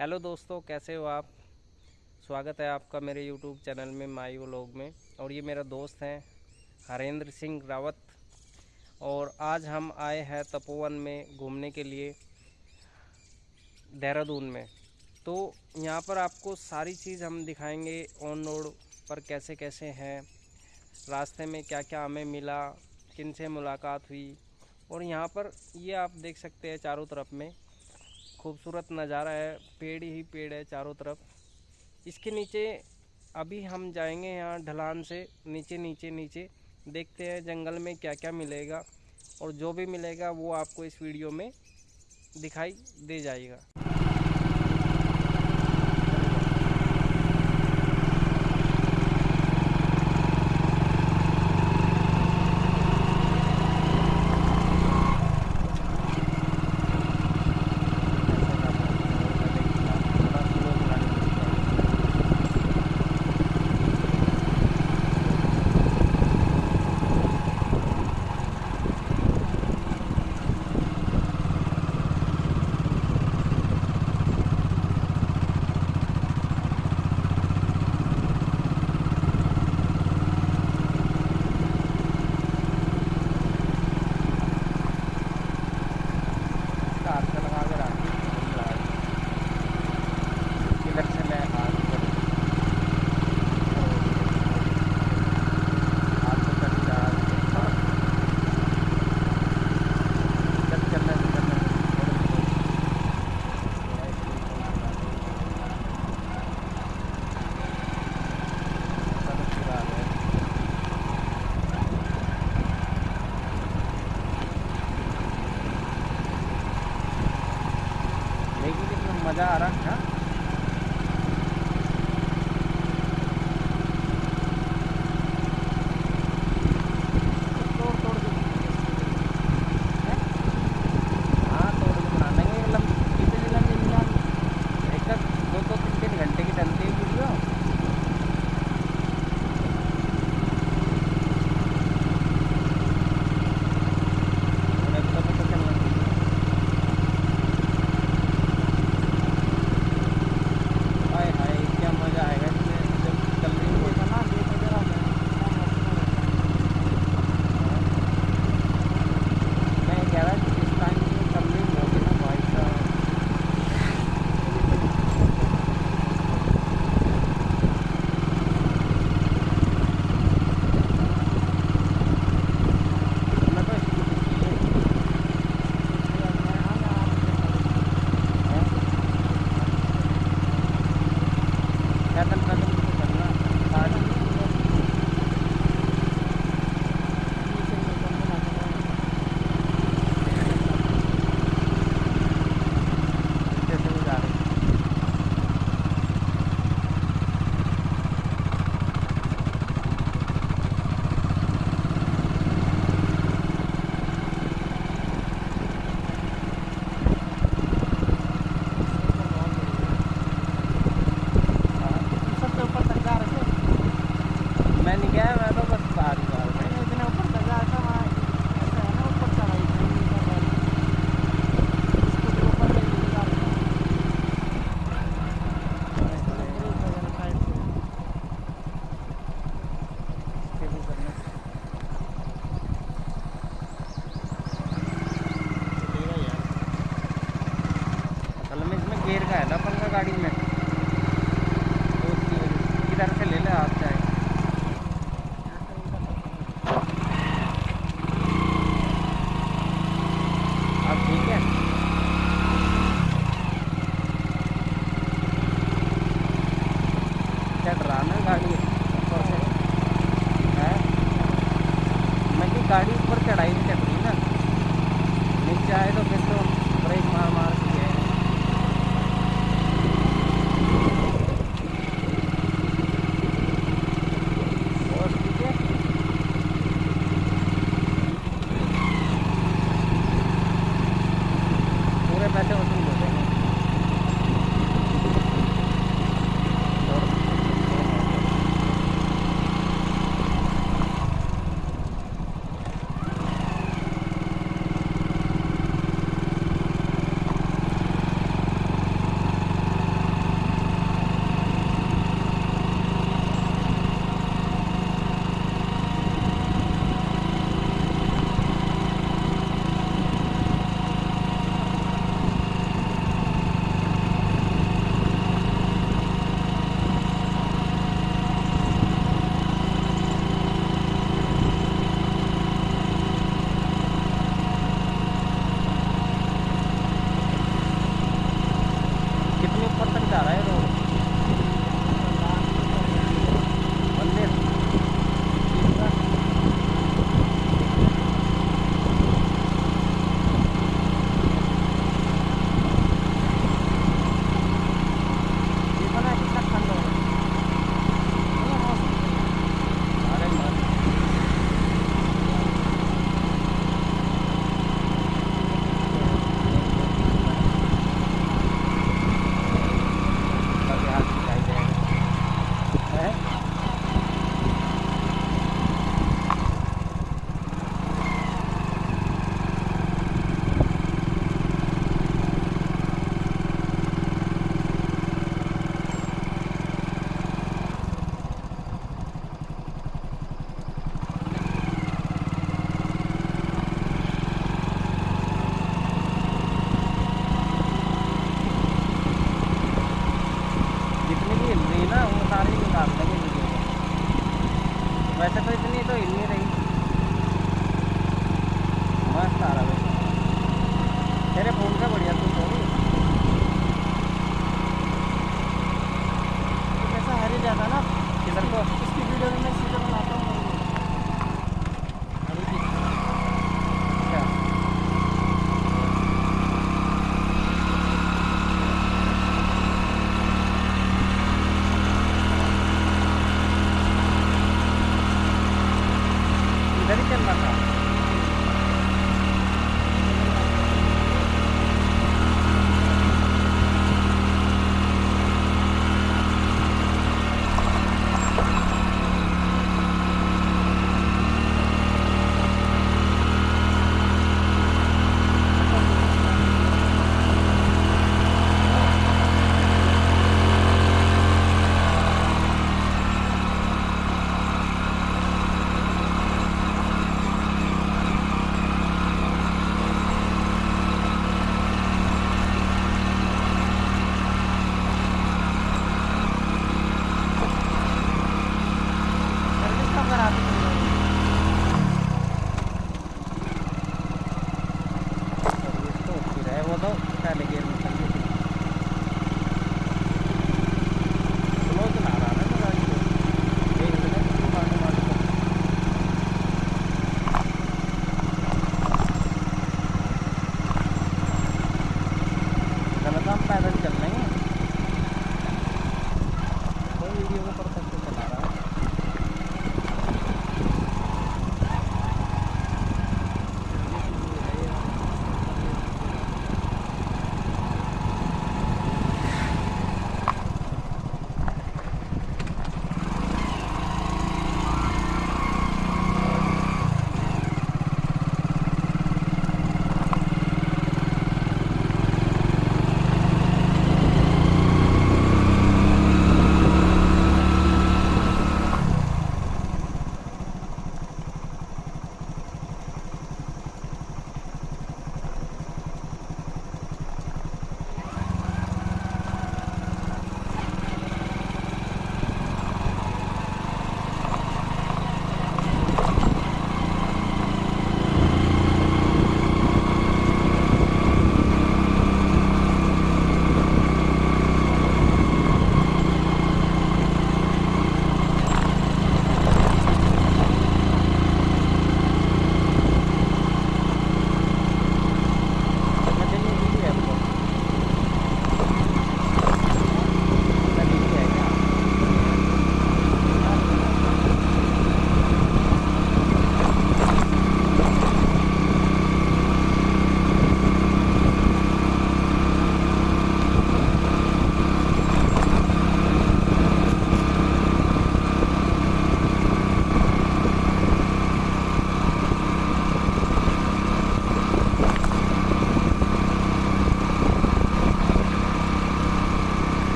Hello दोस्तों, कैसे हो आप? स्वागत है आपका मेरे यूट्यूब चैनल में, माई व्लॉग में। और ये मेरा दोस्त है, हरेंद्र सिंह रावत। और आज हम आए हैं तपोवन में घूमने के लिए, देहरादून में। तो यहाँ पर आपको सारी चीज़ हम दिखाएँगे, ऑन रोड पर कैसे कैसे हैं, रास्ते में क्या क्या हमें मिला किन से मुलाकात हुई। और यहाँ पर ये आप देख सकते हैं चारों तरफ़ में खूबसूरत नज़ारा है, पेड़ ही पेड़ है चारों तरफ़। इसके नीचे, अभी हम जाएँगे यहाँ ढलान से, नीचे नीचे नीचे। देखते हैं जंगल में क्या क्या मिलेगा और जो भी मिलेगा वो आपको इस वीडियो में दिखाई दे जाएगा कार से लगा के रखी इधर से मैं हाथ पर हाथ से कर रहा चल चलना चलना देखिए कितना मज़ा आ रहा है तोड़ तोड़ के हैं? हाँ तोड़ के बना देंगे ये लंबी कितनी लंबी निकाल एक तक दो दो तीन तीन घंटे की चलती है वीडियो और एक तो पता चलना चाहिए हाय हाय क्या मज़ा आएगा इसमें जब चल रही हो मैं कह रहा कि इस टाइम की चल रही होगी ना भाई साहब मैं तो स्कूटी की है पैदल पैदल तो चलना गाड़ी कैसे हो जा रही सबसे ऊपर तक जा रहे थे मैं नहीं गया मैं तो बस बाहर ही बाहर में मैंने इतने ऊपर तक जा रहा था वहाँ ऐसा है ना ऊपर चढ़ाई थी ऊपर वाली। स्कूटी ऊपर ले के जा रहे थे। ब्रेक वगैरह साइड से। कैसे करना असल में इसमें गेयर का है ना पंखा गाड़ी में तो उसकी वजह से किधर से ले ले आप चाहे अब ठीक है चढ़ रहा ना गाड़ी ऊपर से है मैं कि गाड़ी ऊपर चढ़ाई नहीं चढ़ रही ना। नीचे आए तो फिर तो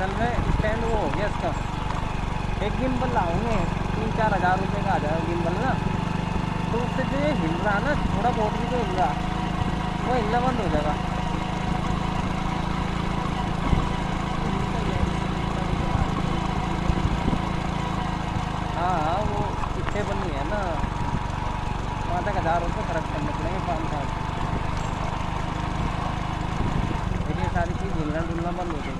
असल में स्टैंड वो हो गया इसका। एक गिम्बल लाऊँगे तीन चार हज़ार रुपये का आ जाएगा गिम्बल ना? तो उससे जो ये हिल रहा ना, थोड़ा बहुत भी जो हिल रहा वो हिलना बंद हो जाएगा। हाँ हाँ वो पीछे बनी है ना। वहाँ तक हज़ार रुपये खर्च करने पड़ेंगे पाँच साल। फिर सारी चीज़ हिलना डुलना बंद हो जाएगी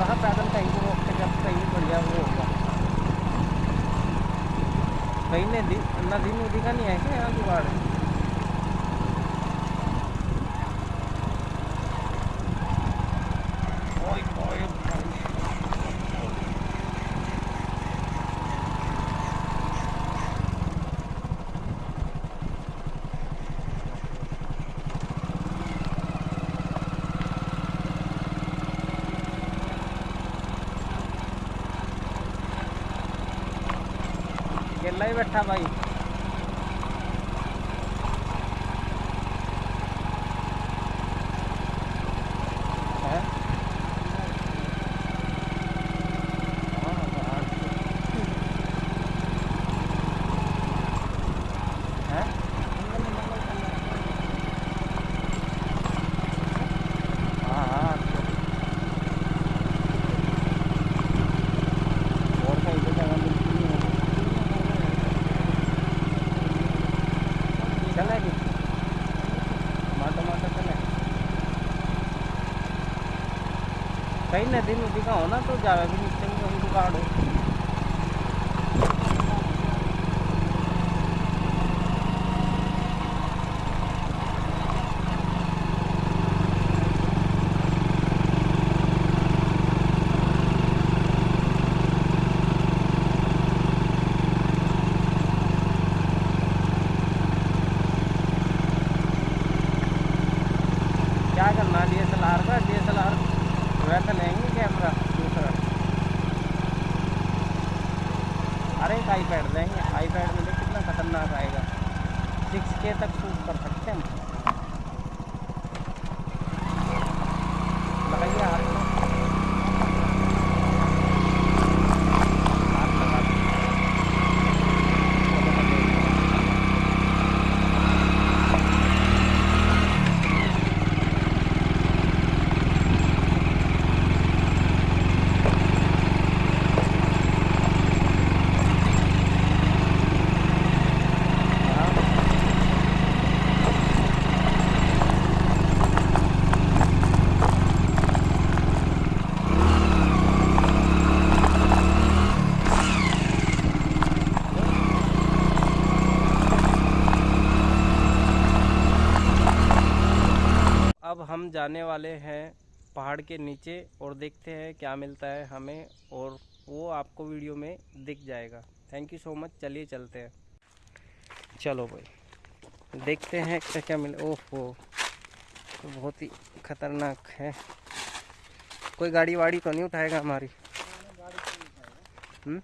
सा पैदल कहीं को रोक जब कहीं बढ़िया वो होगा। कहीं नदी नदी नदी का नहीं है क्या यहाँ जुगाड़ ओए, भाई। अकेला ही बैठा भाई हैं? हाँ, बाहर से। हैं? हाँ, हाँ। और कहीं पे जगह मिलती नहीं है। चलेगी टमाटो टमाटो चले कहीं नदी नदी का हो ना तो ज़्यादा भी नीचे में कहीं जुगाड़ हो क्या करना डी एस एल आर का डी एस एल वैसा लेंगे कैमरा, दूसरा। अरे एक आई पैड लेंगे आई पैड में कितना खतरनाक आएगा। सिक्स के तक शूट कर सकते हैं हम लगाइए हाथ में हाथ लगा दो। चलो, चलो। हाँ। अब हम जाने वाले हैं पहाड़ के नीचे और देखते हैं क्या मिलता है हमें और वो आपको वीडियो में दिख जाएगा। थैंक यू सो मच चलिए चलते हैं। चलो भाई, देखते हैं क्या क्या मिले, ओहो तो बहुत ही खतरनाक है। कोई गाड़ी वाड़ी तो नहीं उठाएगा हमारी? हम्म?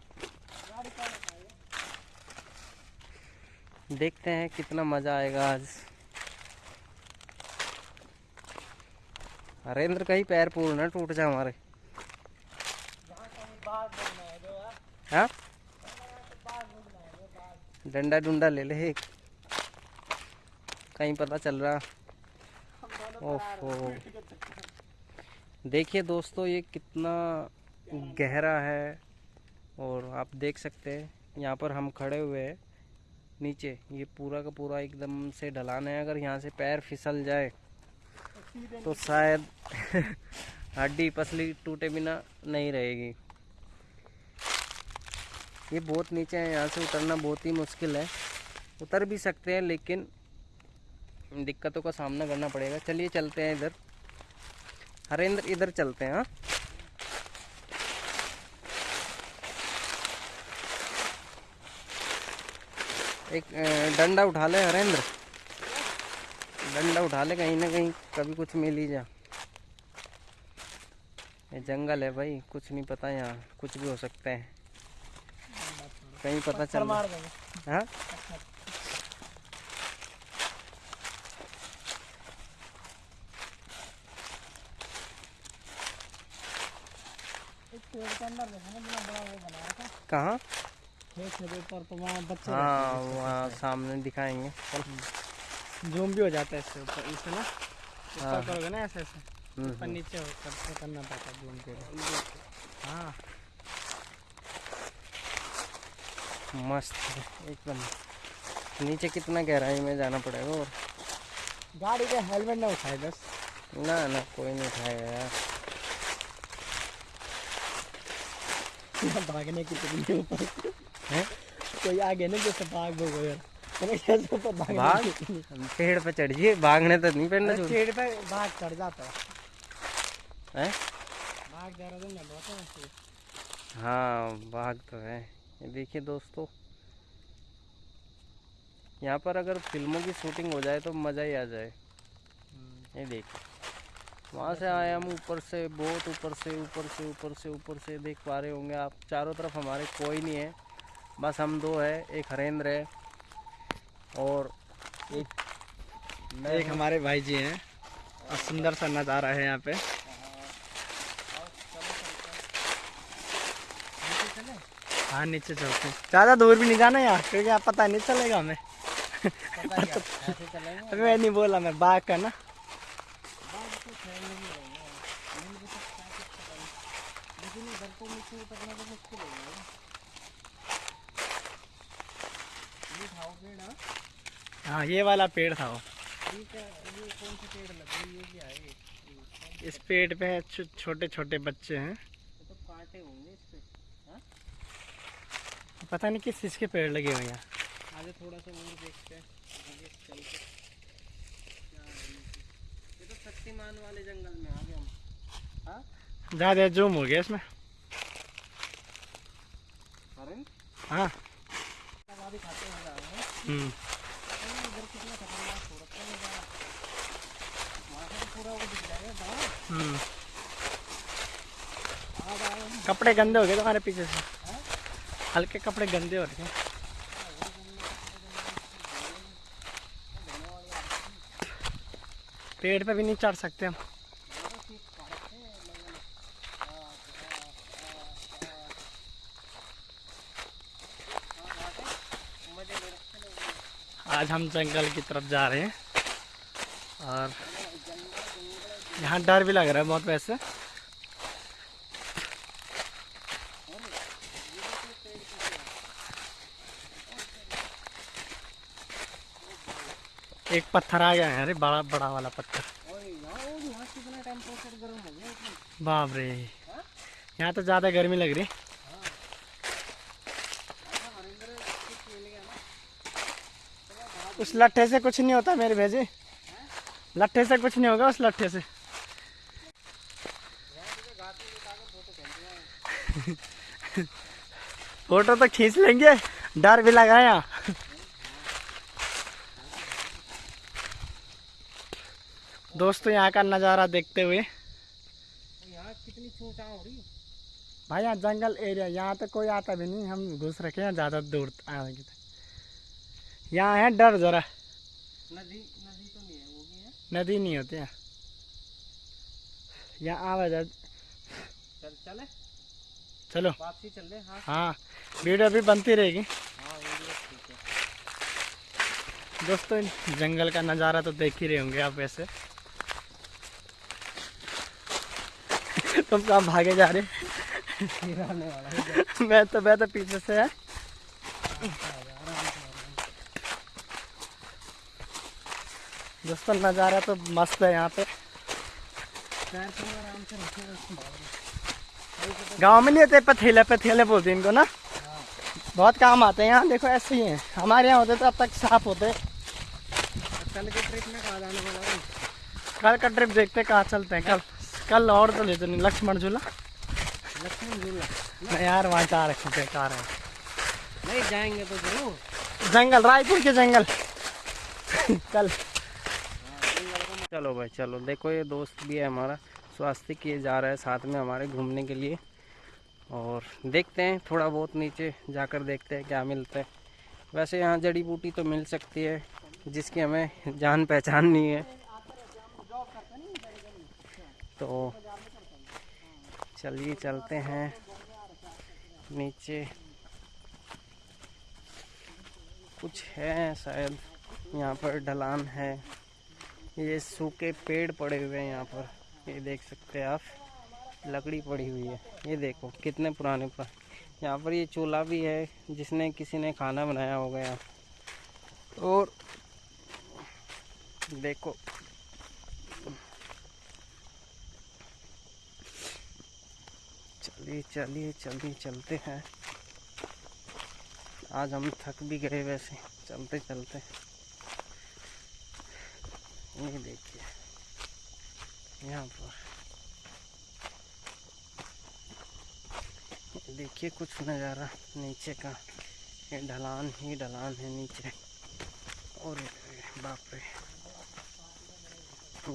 देखते हैं कितना मज़ा आएगा आज। हरेंद्र का ही पैर पूर्ण ना टूट जाए हमारे। हाँ? डंडा डुंडा ले ले। एक कहीं पता चल रहा। ओहो। देखिए दोस्तों, ये कितना गहरा है और आप देख सकते हैं, यहाँ पर हम खड़े हुए हैं नीचे। ये पूरा का पूरा एकदम से ढलान है, अगर यहाँ से पैर फिसल जाए। तो शायद हड्डी पसली टूटे बिना नहीं रहेगी। ये बहुत नीचे है, यहाँ से उतरना बहुत ही मुश्किल है। उतर भी सकते हैं, लेकिन दिक्कतों का सामना करना पड़ेगा। चलिए चलते हैं इधर। हरेंद्र, इधर चलते हैं हाँ। एक डंडा उठा ले हरेंद्र। डंडा उठा ले कहीं ना कहीं कभी कुछ मिल ही जा। ये जंगल है भाई कुछ नहीं पता यहाँ कुछ भी हो सकते हैं। कहीं पता चल हाँ? कहाँ? ऊपर तो हाँ वहाँ सामने दिखाएँगे। चल जूम भी हो जाता है इससे ऊपर इससे ना हाँ। ऊपर करोगे ना ऐसे ऐसे हम्म, ऊपर नीचे हो करके करना पड़ता है जूम के लिए। हाँ। मस्त है एकदम। नीचे कितना गहराई में जाना पड़ेगा और? गाड़ी का हेलमेट ना उठाए बस। ना ना कोई नहीं उठाएगा यार। भागने की तकलीफ़। ऊपर हैं? कोई आगे नहीं जैसे भाग भोगो यार। भाग। पेड़ पे चढ़िए भागने तो नहीं पेड़ना पेड़ पे भाग चढ़ जाता है। भाग जा रहा था बहुत है हाँ भाग तो है। देखिए दोस्तों यहाँ पर अगर फ़िल्मों की शूटिंग हो जाए तो मज़ा ही आ जाए। ये देखिए वहाँ से आए हम ऊपर से बहुत ऊपर से ऊपर से ऊपर से ऊपर से देख पा रहे होंगे आप। चारों तरफ़ हमारे कोई नहीं है बस हम दो है एक हरेंद्र है। और एक मैं एक हमारे भाई जी हैं। और सुंदर सा नज़ारा है यहाँ पे। हाँ नीचे चलते हैं। ज़्यादा दूर भी नहीं जाना यार क्योंकि आप पता नहीं चलेगा हमें। अभी मैं नहीं बोला मैं बाग का ना हाँ ये वाला पेड़ था वो। इस पेड़ पे है छो- छोटे छोटे बच्चे हैं। तो कांटे होंगे इस पे हाँ? पता नहीं किस चीज़ के पेड़ लगे हुए हैं। आगे थोड़ा सा और देखते हैं। आगे चल के क्या नीचे। ये? तो शक्तिमान वाले जंगल में आ गए हम। हाँ? ज़्यादा जूम हो गया इसमें। हाँ। हैं। हम्म इधर कितना खतरनाक हो रखा है नज़ारा वहाँ से तो पूरा वो दिख जाएगा गाँव हम्म अब आए हम कपड़े गंदे हो गए तुम्हारे पीछे से। हल्के कपड़े गंदे हो रखे हैं। पेड़ पे भी नहीं चढ़ सकते हम। आज हम जंगल की तरफ़ जा रहे हैं और यहाँ डर भी लग रहा है बहुत वैसे। एक पत्थर आ गया है, अरे बड़ा बड़ा वाला पत्थर। बाप रे। यहाँ तो ज़्यादा गर्मी लग रही। उस लट्ठे से कुछ नहीं होता मेरे भेजे लट्ठे से कुछ नहीं होगा उस लट्ठे से। फ़ोटो तो खींच लेंगे। डर भी लगा यहाँ दोस्तों यहाँ का नज़ारा देखते हुए। कितनी हो रही भाई यहाँ जंगल एरिया यहाँ तो कोई आता भी नहीं। हम घुस रखे हैं ज़्यादा दूर आएँगे तो यहाँ है डर ज़रा। नदी नदी तो नहीं है वो भी है। नदी नहीं होती है। यहाँ आवाज़ चल चले। चलो। वापसी चल रहे हाँ। हाँ। वीडियो भी बनती रहेगी। दोस्तों, जंगल का नज़ारा तो देख ही रहे होंगे आप वैसे। तुम सब भागे जा रहे मैं तो मैं तो पीछे से है। दोस्तों, नज़ारा तो मस्त है यहाँ पे। गाँव में नहीं होते, पथेले पथेले बोलते इनको ना? बहुत काम आते हैं यहाँ देखो ऐसे ही है। हमारे यहाँ होते तो अब तक साफ़ होते कल के ट्रिप में कहा जाने वाला है? कल का ट्रिप देखते कहाँ चलते हैं। कल कल और तो लेते नहीं लक्ष्मण झूला। लक्ष्मण झूला? नहीं यार वहाँ जा रखे बेकार है। नहीं जाएँगे तो ज़रूर। जंगल रायपुर के जंगल। कल। चलो भाई चलो। देखो ये दोस्त भी है हमारा। स्वास्थ्य किए जा रहा है साथ में हमारे घूमने के लिए। और देखते हैं, थोड़ा बहुत नीचे जाकर देखते हैं क्या मिलता है। वैसे यहाँ जड़ी बूटी तो मिल सकती है, जिसकी हमें जान पहचान नहीं है। तो चलिए चलते हैं नीचे। कुछ है शायद, यहाँ पर ढलान है। ये सूखे पेड़ पड़े हुए हैं यहाँ पर, ये देख सकते हैं आप। लकड़ी पड़ी हुई है। ये देखो, कितने पुराने पर यहाँ पर ये चूल्हा भी है, जिसने किसी ने खाना बनाया होगा यहाँ। और देखो, चलिए चलिए चलिए, चलते हैं। आज हम थक भी गए वैसे, चलते चलते। ये देखिए, यहाँ पर। देखिए, कुछ नज़ारा नीचे का। ये ढलान ही ढलान है नीचे। और बाप रे।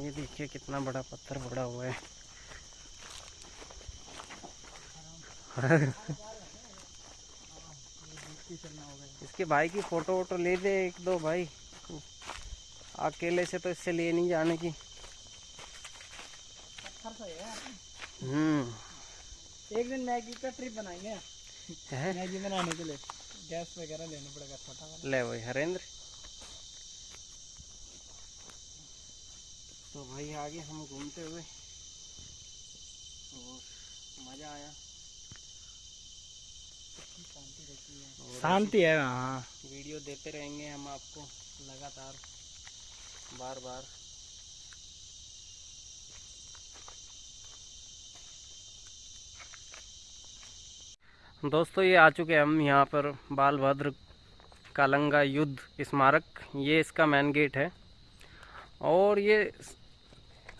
ये देखिए, कितना बड़ा पत्थर पड़ा हुआ है। इसके भाई की फ़ोटो वोटो ले दे एक दो भाई। अकेले से तो इससे ले नहीं जाने की। हम्म। एक दिन मैगी का ट्रिप बनाएँगे। मैगी बनाने के लिए। गैस वगैरह लेना पड़ेगा छोटा वाला ले भाई हरेंद्र। तो भाई आगे हम घूमते हुए और मज़ा आया। शांति है। हाँ वीडियो देते रहेंगे हम आपको लगातार बार बार दोस्तों, ये आ चुके हम यहाँ पर बाल भद्र कालंगा युद्ध स्मारक। ये इसका मेन गेट है। और ये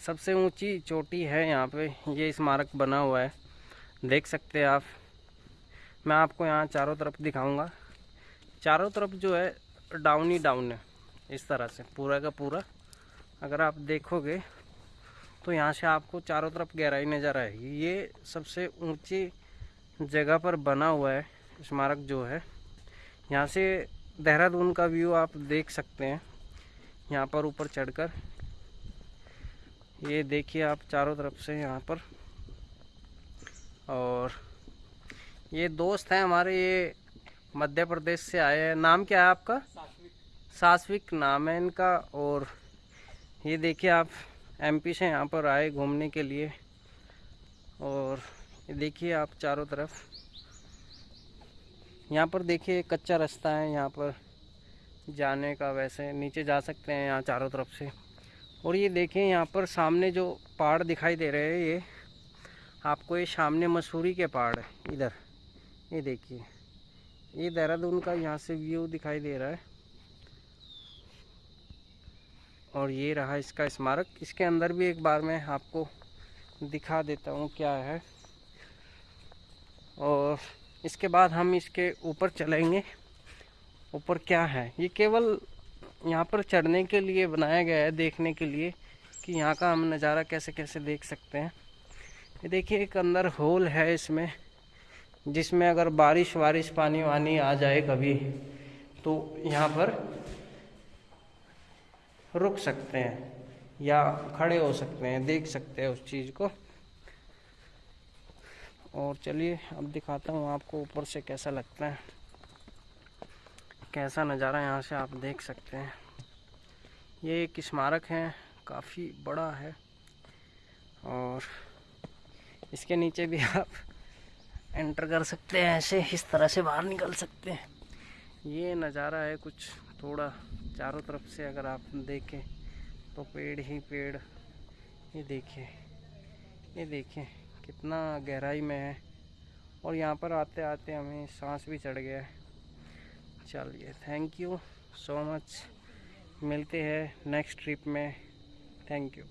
सबसे ऊँची चोटी है यहाँ पे। ये स्मारक बना हुआ है। देख सकते हैं आप। मैं आपको यहाँ चारों तरफ़ दिखाऊँगा। चारों तरफ़ जो है डाउन ही डाउन है, इस तरह से, पूरा का पूरा। अगर आप देखोगे तो यहाँ से आपको चारों तरफ़ गहराई नज़र आएगी। ये सबसे ऊँची जगह पर बना हुआ है, स्मारक जो है। यहाँ से देहरादून का व्यू आप देख सकते हैं। यहाँ पर ऊपर चढ़कर। ये देखिए आप चारों तरफ़ से यहाँ पर। और ये दोस्त हैं हमारे, ये मध्य प्रदेश से आए हैं। नाम क्या है आपका? सास्विक नाम है इनका। और ये देखिए आप एमपी से यहाँ पर आए घूमने के लिए। और ये देखिए आप चारों तरफ़। यहाँ पर देखिए कच्चा रास्ता है, यहाँ पर जाने का वैसे नीचे जा सकते हैं यहाँ चारों तरफ़ से। और ये देखें यहाँ पर सामने जो पहाड़ दिखाई दे रहे हैं ये, आपको ये सामने मसूरी के पहाड़ है, इधर। ये देखिए, ये देहरादून का यहाँ से व्यू दिखाई दे रहा है। और ये रहा इसका स्मारक। इसके अंदर भी एक बार मैं आपको दिखा देता हूँ क्या है। और इसके बाद हम इसके ऊपर चलेंगे। ऊपर क्या है? ये केवल यहाँ पर चढ़ने के लिए बनाया गया है, देखने के लिए कि यहाँ का हम नज़ारा कैसे कैसे देख सकते हैं। ये देखिए, एक अंदर होल है इसमें, जिसमें अगर बारिश वारिश पानी वानी आ जाए कभी तो यहाँ पर रुक सकते हैं या खड़े हो सकते हैं, देख सकते हैं उस चीज़ को। और चलिए अब दिखाता हूँ आपको ऊपर से कैसा लगता है। कैसा नज़ारा यहाँ से आप देख सकते हैं। ये एक स्मारक है, काफ़ी बड़ा है। और इसके नीचे भी आप एंटर कर सकते हैं, ऐसे इस तरह से बाहर निकल सकते हैं। ये नज़ारा है कुछ थोड़ा चारों तरफ़ से अगर आप देखें तो पेड़ ही पेड़। ये देखिए ये देखिए। कितना गहराई में है। और यहाँ पर आते आते हमें सांस भी चढ़ गया है। चलिए थैंक यू सो मच मिलते हैं नेक्स्ट ट्रिप में। Thank you